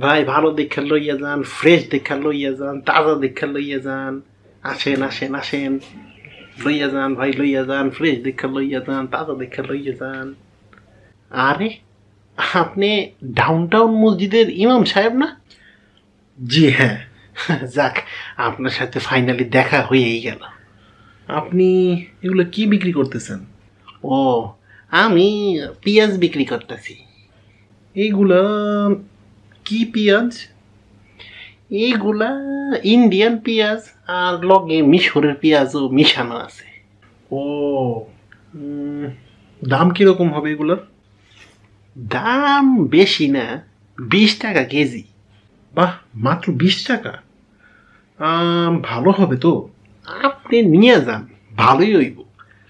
ভাই ভালো দেখা লইয়া যান ফ্রেশ দেখা লইয়া যান তাজা দেখা লইয়া যান। আসেন আসেন আসেন। লইয়া যান ভাই লইয়া যান ফ্রেশ দেখা লইয়া যান তাজা দেখা লইয়া যান। আরে আপনি ডাউন টাউন মসজিদের ইমাম সাহেব না? জি হ্যাঁ। যাক আপনার সাথে ফাইনালি দেখা হয়েই গেল। আপনি এগুলো কি বিক্রি করতেছেন? ও আমি পেঁয়াজ বিক্রি করতেছি। এইগুলা কি পেঁয়াজ এইগুলা ইন্ডিয়ান পেঁয়াজ আর লগে মিশরের পেঁয়াজও মিশানো আছে। ও দাম কীরকম হবে এগুলোর? দাম বেশি না বিশ টাকা কেজি। বাহ মাত্র বিশ টাকা? আম, ভালো হবে তো। আপনি নিয়ে যান ভালোই হইব।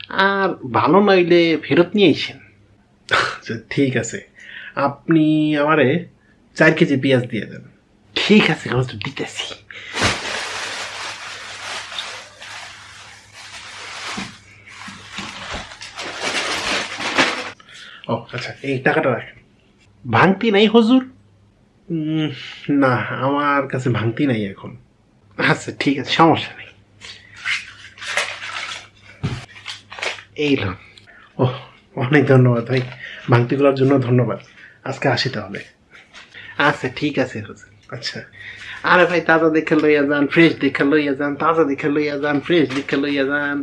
আর ভালো নইলে ফেরত নিয়ে আইসেন আচ্ছা ঠিক আছে। আপনি আমারে চার কেজি পেঁয়াজ দিয়ে দেন। ঠিক আছে হুজুর দিতেছি। ও আচ্ছা এই টাকাটা রাখেন। ভাঙতি নাই হুজুর? না আমার কাছে ভাঙতি নাই এখন। আচ্ছা ঠিক আছে সমস্যা নেই। এই লোন ও অনেক ধন্যবাদ ভাই। ভাঙতিগুলোর জন্য ধন্যবাদ। আজকে আসি তাহলে। আচ্ছা ঠিক আছে হুজুর। আচ্ছা। আরে ভাই তাজা দেখে লইয়া যান ফ্রেশ দেখে লইয়া যান তাজা দেখে লইয়া যান ফ্রেশ দেখে লইয়া যান।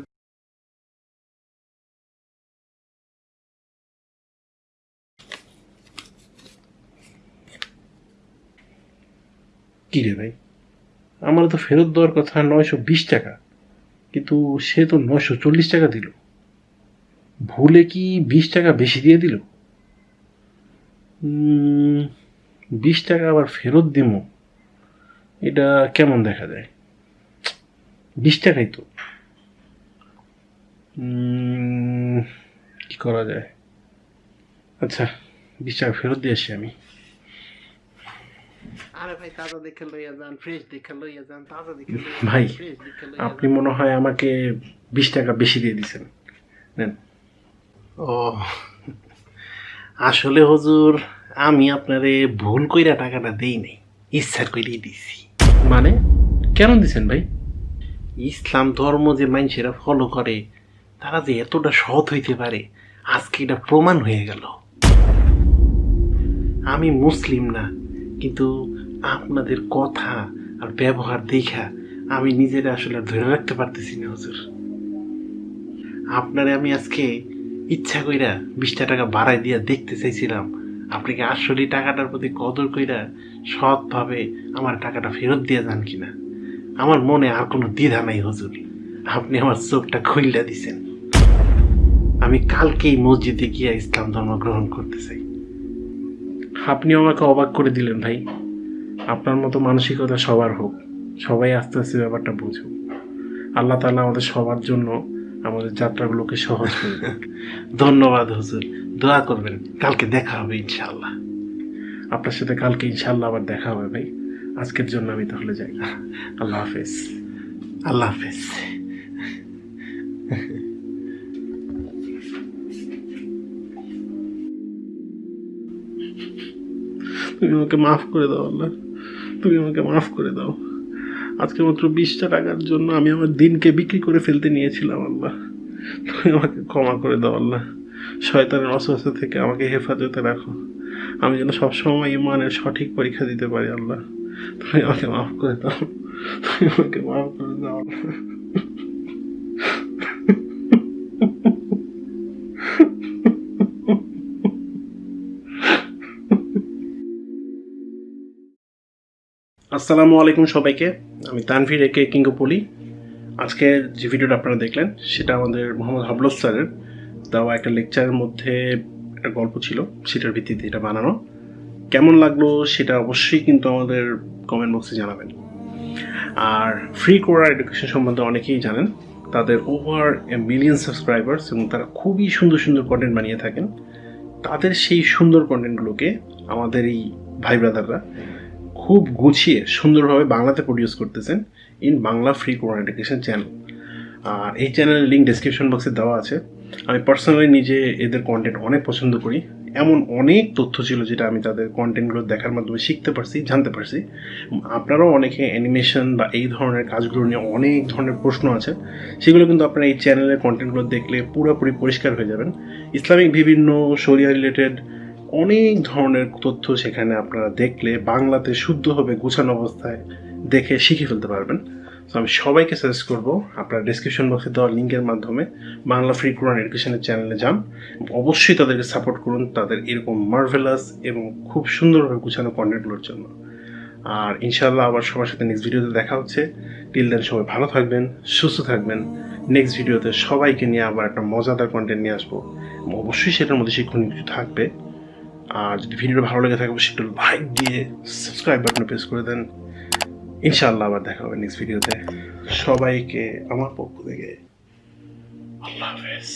কি রে ভাই? আমার তো ফেরত দেওয়ার কথা নয়শো বিশ টাকা কিন্তু সে তো নয়শো চল্লিশ টাকা দিল। ভুলে কি বিশ টাকা বেশি দিয়ে দিল? বিশ টাকা আবার ফেরত দিব এটা কেমন দেখা যায়? বিশ টাকাই তো। কি করা যায়? আচ্ছা বিশ টাকা ফেরত দিয়ে আসি আমি। আরে ভাই তাজা দেখে লইয়া যান ফ্রেশ দেখে লইয়া যান তাজা দেখে ভাই আপনি মনে হয় আমাকে বিশ টাকা বেশি দিয়ে দিচ্ছেন নেন। ও আসলে হুজুর আমি আপনারে ভুল কইরা টাকাটা দেই নাই, ইচ্ছার কইরেই দিছি। মানে? কেন দিছেন ভাই? ইসলাম ধর্ম যে মানুষেরা ফলো করে, তারা যে এতটা সৎ হইতে পারে, আজকে এটা প্রমাণ হয়ে গেল। আমি মুসলিম না, কিন্তু আপনাদের কথা আর ব্যবহার দেখা আমি নিজেরা আসলে ধরে রাখতে পারতেছি না, হুজুর। আপনারে আমি আজকে ইচ্ছা কইরা বিশটা টাকা বাড়াই দিয়া দেখতে চাইছিলাম আপনি কি আসলে টাকাটার প্রতি কদর কইরা সৎভাবে আমার টাকাটা ফেরত দিয়ে যান কিনা? আমার মনে আর কোনো দ্বিধা নাই, হুজুর। আপনি আমার চোখটা খুইলা দিছেন। আমি কালকেই মসজিদে গিয়া ইসলাম ধর্ম গ্রহণ করতে চাই। আপনি আমাকে অবাক করে দিলেন ভাই। আপনার মতো মানসিকতা সবার হোক। সবাই আস্তে আস্তে ব্যাপারটা বুঝুক। আল্লাহ তাআলা আমাদের সবার জন্য আমাদের যাত্রাগুলোকে সহজ করে ধন্যবাদ, হুজুর। দোয়া করবেন। কালকে দেখা হবে ইনশাল্লাহ আপনার সাথে কালকে ইনশাল্লাহ আবার দেখা হবে, ভাই। আজকের জন্য আমি তাহলে যাই। আল্লাহ হাফেজ। আল্লাহ হাফেজ। তুমি আমাকে মাফ করে দাও, আল্লাহ। তুমি আমাকে মাফ করে দাও। আজকে মাত্র বিশটা টাকার জন্য আমি আমার দিনকে বিক্রি করে ফেলতে নিয়েছিলাম, আল্লাহ। তুমি আমাকে ক্ষমা করে দাও, আল্লাহ। শয়তানের অসুস্থ থেকে আমাকে হেফাজতে রাখো। আমি যেন সবসময় ইমানের সঠিক পরীক্ষা দিতে পারি, আল্লাহ। তুমি আমাকে মাফ করে দাও। তুমি আমাকে মাফ করে দাও, আল্লাহ। আসসালামু আলাইকুম সবাইকে। আমি তানভীর, একে কিঙ্গপলি। আজকে যে ভিডিওটা আপনারা দেখলেন, সেটা আমাদের মোহাম্মদ হাবলস স্যারের। দেওয়া একটা লেকচারের মধ্যে একটা গল্প ছিল, সেটার ভিত্তিতে এটা বানানো। কেমন লাগল সেটা অবশ্যই কিন্তু আমাদের কমেন্ট বক্সে জানাবেন। আর ফ্রি কোরা এডুকেশন সম্বন্ধে অনেকেই জানেন, তাদের ওভার এ মিলিয়ন সাবস্ক্রাইবার্স এবং তারা খুবই সুন্দর সুন্দর কন্টেন্ট বানিয়ে থাকেন। তাদের সেই সুন্দর কন্টেন্টগুলোকে আমাদের এই ভাই ব্রাদাররা খুব গুছিয়ে সুন্দরভাবে বাংলাতে প্রডিউস করতেছেন in Bangla free Quran education channel আর এই চ্যানেলের লিঙ্ক ডিসক্রিপশন বক্সে দেওয়া আছে। আমি পার্সোনালি নিজে এদের কন্টেন্ট অনেক পছন্দ করি। এমন অনেক তথ্য ছিল যেটা আমি তাদের কন্টেন্টগুলো দেখার মাধ্যমে শিখতে পারছি, জানতে পারছি। আপনারাও অনেকে অ্যানিমেশন বা এই ধরনের কাজগুলো নিয়ে অনেক ধরনের প্রশ্ন আছে। সেগুলো কিন্তু আপনারা এই চ্যানেলের কন্টেন্টগুলো দেখলে পুরোপুরি পরিষ্কার হয়ে যাবেন। ইসলামিক বিভিন্ন শরিয়া রিলেটেড অনেক ধরনের তথ্য সেখানে আপনারা দেখলে বাংলাতে শুদ্ধভাবে গুছানো অবস্থায় দেখে শিখে ফেলতে পারবেন। তো আমি সবাইকে সাজেস্ট করব, আপনার ডিসক্রিপশন বক্সে দেওয়া লিঙ্কের মাধ্যমে বাংলা ফ্রি কোরআন এডুকেশনের চ্যানেলে যান। অবশ্যই তাদেরকে সাপোর্ট করুন তাদের এরকম মার্ভেলাস এবং খুব সুন্দরভাবে গুছানো কন্টেন্টগুলোর জন্য। আর ইনশাল্লাহ আবার সবার সাথে নেক্সট ভিডিওতে দেখা হচ্ছে। টিল দেন সবাই ভালো থাকবেন, সুস্থ থাকবেন। নেক্সট ভিডিওতে সবাইকে নিয়ে আবার একটা মজাদার কন্টেন্ট নিয়ে আসব। অবশ্যই সেটার মধ্যে শিক্ষণীয় কিছু থাকবে। আর যদি ভিডিওটা ভালো লেগে থাকে, অবশ্যই একটু লাইক দিয়ে সাবস্ক্রাইব বাটনে প্রেস করে দেন। ইনশাআল্লাহ আবার দেখা হবে নেক্সট ভিডিওতে সবাইকে আমার পক্ষ থেকে আল্লাহ হাফেজ।